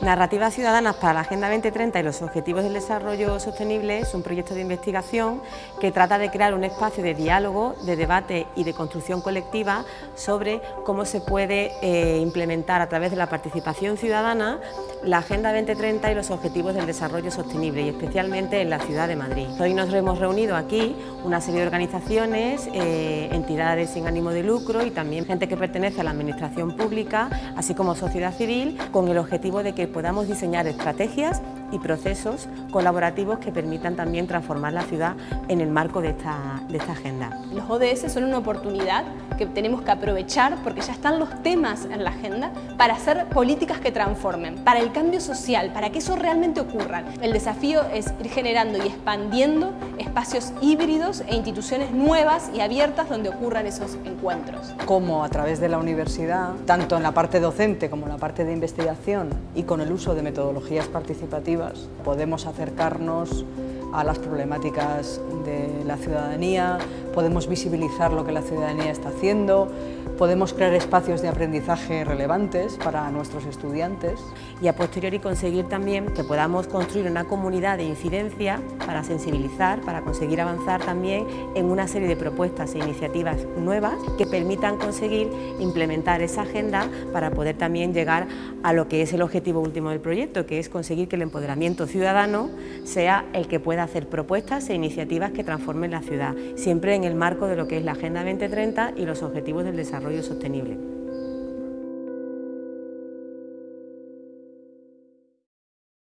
Narrativas Ciudadanas para la Agenda 2030 y los Objetivos del Desarrollo Sostenible es un proyecto de investigación que trata de crear un espacio de diálogo, de debate y de construcción colectiva sobre cómo se puede eh, implementar a través de la participación ciudadana la Agenda 2030 y los Objetivos del Desarrollo Sostenible y especialmente en la ciudad de Madrid. Hoy nos hemos reunido aquí una serie de organizaciones, eh, entidades sin ánimo de lucro y también gente que pertenece a la administración pública, así como sociedad civil, con el objetivo de que podamos diseñar estrategias y procesos colaborativos que permitan también transformar la ciudad en el marco de esta, de esta agenda. Los ODS son una oportunidad que tenemos que aprovechar porque ya están los temas en la agenda para hacer políticas que transformen, para el cambio social, para que eso realmente ocurra. El desafío es ir generando y expandiendo espacios híbridos e instituciones nuevas y abiertas donde ocurran esos encuentros. Como a través de la universidad, tanto en la parte docente como en la parte de investigación y con el uso de metodologías participativas, podemos acercarnos a las problemáticas de la ciudadanía, podemos visibilizar lo que la ciudadanía está haciendo, podemos crear espacios de aprendizaje relevantes para nuestros estudiantes. Y a posteriori conseguir también que podamos construir una comunidad de incidencia para sensibilizar, para conseguir avanzar también en una serie de propuestas e iniciativas nuevas que permitan conseguir implementar esa agenda para poder también llegar a lo que es el objetivo último del proyecto, que es conseguir que el empoderamiento ciudadano sea el que pueda hacer propuestas e iniciativas que transformen la ciudad, siempre en el marco de lo que es la Agenda 2030 y los objetivos del desarrollo sostenible.